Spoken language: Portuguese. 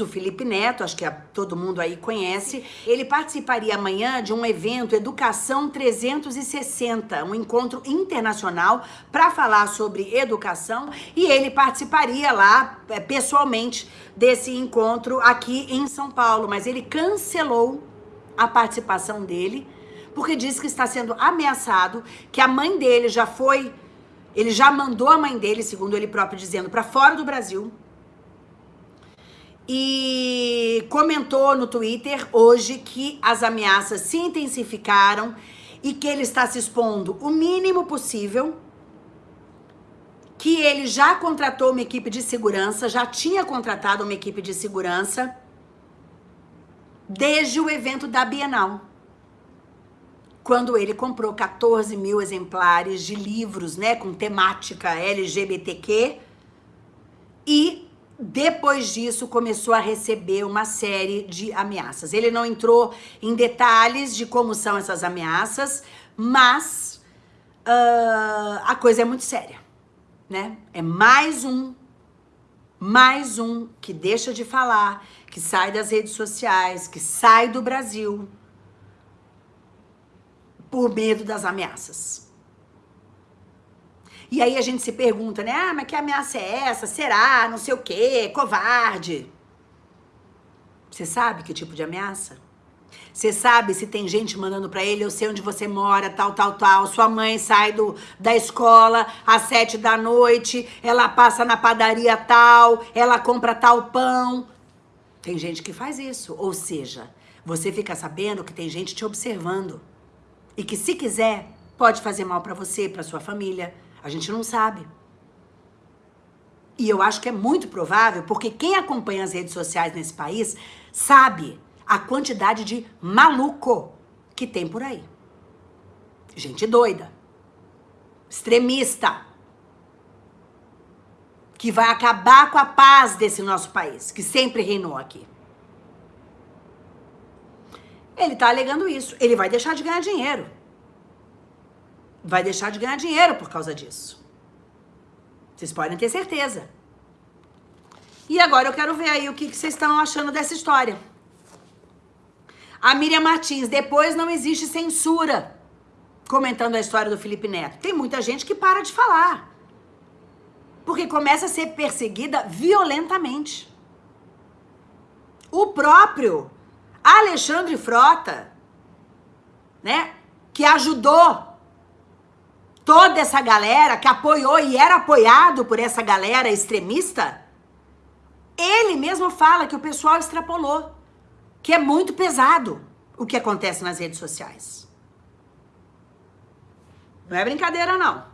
o Felipe Neto, acho que todo mundo aí conhece, ele participaria amanhã de um evento Educação 360, um encontro internacional para falar sobre educação. E ele participaria lá é, pessoalmente desse encontro aqui em São Paulo, mas ele cancelou a participação dele porque disse que está sendo ameaçado, que a mãe dele já foi, ele já mandou a mãe dele, segundo ele próprio dizendo, para fora do Brasil e comentou no Twitter hoje que as ameaças se intensificaram e que ele está se expondo o mínimo possível, que ele já contratou uma equipe de segurança, já tinha contratado uma equipe de segurança desde o evento da Bienal, quando ele comprou 14 mil exemplares de livros, né, com temática LGBTQ e depois disso, começou a receber uma série de ameaças. Ele não entrou em detalhes de como são essas ameaças, mas uh, a coisa é muito séria, né? É mais um, mais um que deixa de falar, que sai das redes sociais, que sai do Brasil por medo das ameaças. E aí a gente se pergunta, né? Ah, mas que ameaça é essa? Será? Não sei o quê, covarde. Você sabe que tipo de ameaça? Você sabe se tem gente mandando para ele, eu sei onde você mora, tal, tal, tal. Sua mãe sai do, da escola às sete da noite, ela passa na padaria tal, ela compra tal pão. Tem gente que faz isso. Ou seja, você fica sabendo que tem gente te observando. E que se quiser, pode fazer mal para você, para sua família, a gente não sabe. E eu acho que é muito provável, porque quem acompanha as redes sociais nesse país sabe a quantidade de maluco que tem por aí. Gente doida, extremista, que vai acabar com a paz desse nosso país, que sempre reinou aqui. Ele tá alegando isso. Ele vai deixar de ganhar dinheiro vai deixar de ganhar dinheiro por causa disso. Vocês podem ter certeza. E agora eu quero ver aí o que, vocês estão achando dessa história. A Miriam Martins, depois não existe censura. Comentando a história do Felipe Neto. Tem muita gente que para de falar. Porque começa a ser perseguida violentamente. O próprio Alexandre Frota, né, que ajudou toda essa galera que apoiou e era apoiado por essa galera extremista, ele mesmo fala que o pessoal extrapolou, que é muito pesado o que acontece nas redes sociais. Não é brincadeira, não.